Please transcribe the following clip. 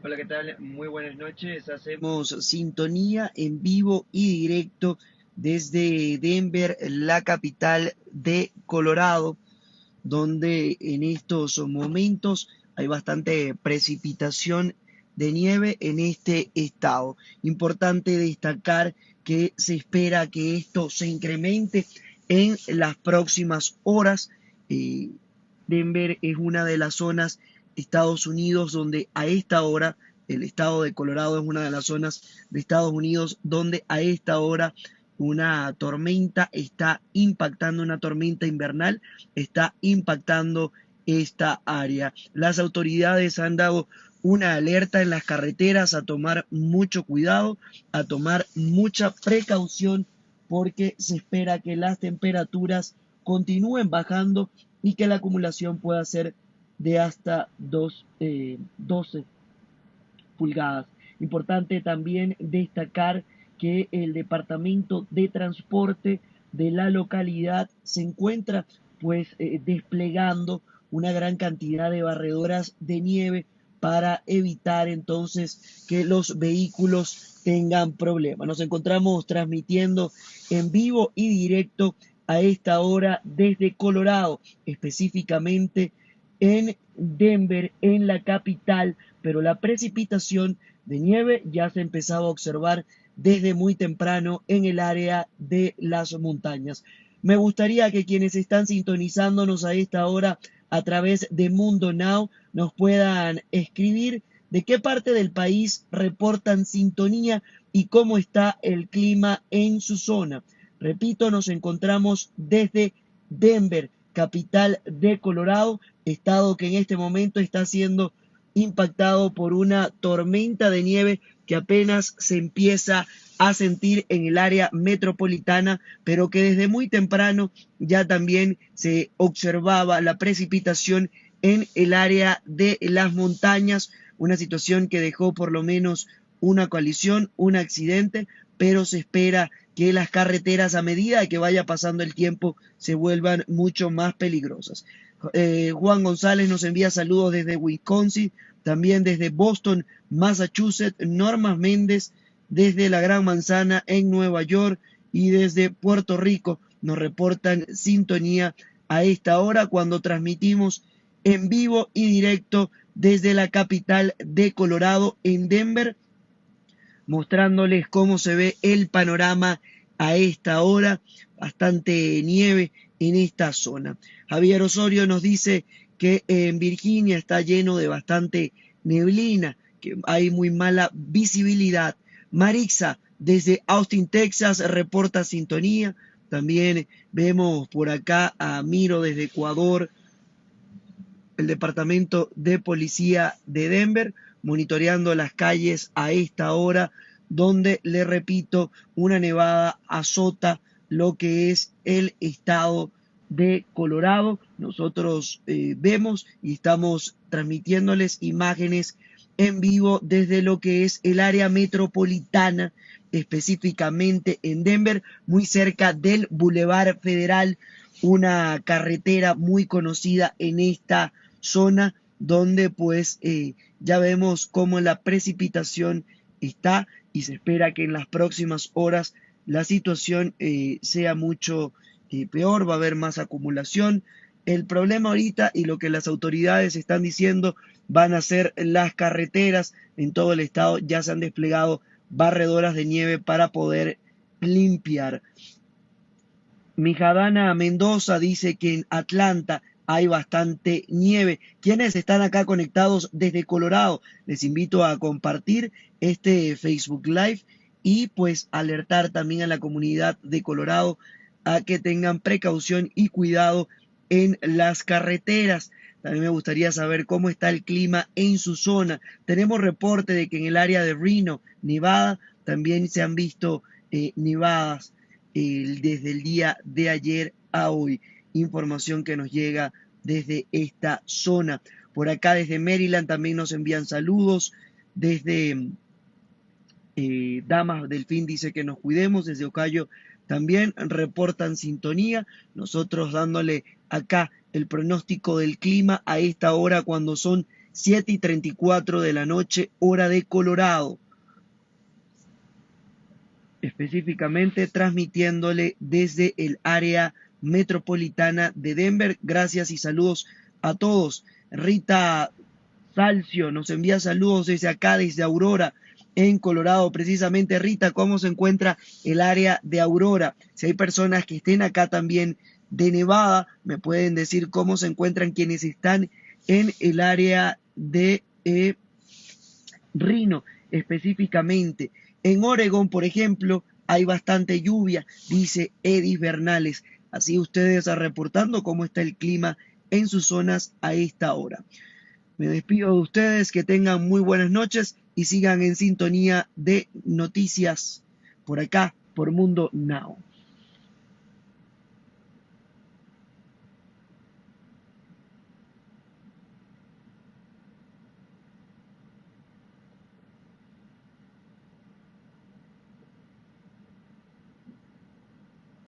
Hola, ¿qué tal? Muy buenas noches. Hacemos sintonía en vivo y directo desde Denver, la capital de Colorado, donde en estos momentos hay bastante precipitación de nieve en este estado. Importante destacar que se espera que esto se incremente en las próximas horas. Eh, Denver es una de las zonas Estados Unidos, donde a esta hora, el estado de Colorado es una de las zonas de Estados Unidos donde a esta hora una tormenta está impactando, una tormenta invernal está impactando esta área. Las autoridades han dado una alerta en las carreteras a tomar mucho cuidado, a tomar mucha precaución porque se espera que las temperaturas continúen bajando y que la acumulación pueda ser de hasta 2, 12 eh, pulgadas. Importante también destacar que el Departamento de Transporte de la localidad se encuentra pues eh, desplegando una gran cantidad de barredoras de nieve para evitar entonces que los vehículos tengan problemas. Nos encontramos transmitiendo en vivo y directo a esta hora desde Colorado, específicamente en Denver, en la capital, pero la precipitación de nieve ya se ha empezado a observar desde muy temprano en el área de las montañas. Me gustaría que quienes están sintonizándonos a esta hora a través de Mundo Now nos puedan escribir de qué parte del país reportan sintonía y cómo está el clima en su zona. Repito, nos encontramos desde Denver, capital de Colorado, estado que en este momento está siendo impactado por una tormenta de nieve que apenas se empieza a sentir en el área metropolitana, pero que desde muy temprano ya también se observaba la precipitación en el área de las montañas, una situación que dejó por lo menos una colisión, un accidente, pero se espera que las carreteras a medida que vaya pasando el tiempo se vuelvan mucho más peligrosas. Eh, Juan González nos envía saludos desde Wisconsin, también desde Boston, Massachusetts, Norma Méndez desde la Gran Manzana en Nueva York y desde Puerto Rico nos reportan sintonía a esta hora cuando transmitimos en vivo y directo desde la capital de Colorado en Denver, mostrándoles cómo se ve el panorama a esta hora, bastante nieve en esta zona. Javier Osorio nos dice que en Virginia está lleno de bastante neblina, que hay muy mala visibilidad. Marixa, desde Austin, Texas, reporta sintonía. También vemos por acá a Miro desde Ecuador, el Departamento de Policía de Denver, monitoreando las calles a esta hora, donde, le repito, una nevada azota lo que es el estado de Colorado. Nosotros eh, vemos y estamos transmitiéndoles imágenes en vivo desde lo que es el área metropolitana, específicamente en Denver, muy cerca del Boulevard Federal, una carretera muy conocida en esta zona donde pues eh, ya vemos cómo la precipitación está y se espera que en las próximas horas la situación eh, sea mucho peor, va a haber más acumulación. El problema ahorita y lo que las autoridades están diciendo van a ser las carreteras en todo el estado, ya se han desplegado barredoras de nieve para poder limpiar. Mijadana Mendoza dice que en Atlanta hay bastante nieve. Quienes están acá conectados desde Colorado, les invito a compartir este Facebook Live y pues alertar también a la comunidad de Colorado a que tengan precaución y cuidado en las carreteras. También me gustaría saber cómo está el clima en su zona. Tenemos reporte de que en el área de Reno, Nevada, también se han visto eh, nevadas eh, desde el día de ayer a hoy. Información que nos llega desde esta zona. Por acá desde Maryland también nos envían saludos. Desde eh, Damas del Fin dice que nos cuidemos. Desde Ocayo también reportan sintonía, nosotros dándole acá el pronóstico del clima a esta hora cuando son 7 y 34 de la noche, hora de Colorado. Específicamente transmitiéndole desde el área metropolitana de Denver. Gracias y saludos a todos. Rita Salcio nos envía saludos desde acá, desde Aurora en Colorado. Precisamente, Rita, ¿cómo se encuentra el área de Aurora? Si hay personas que estén acá también de Nevada, me pueden decir cómo se encuentran quienes están en el área de eh, Rino específicamente. En Oregon, por ejemplo, hay bastante lluvia, dice Edis Bernales. Así ustedes reportando cómo está el clima en sus zonas a esta hora. Me despido de ustedes, que tengan muy buenas noches y sigan en sintonía de noticias por acá, por Mundo Now.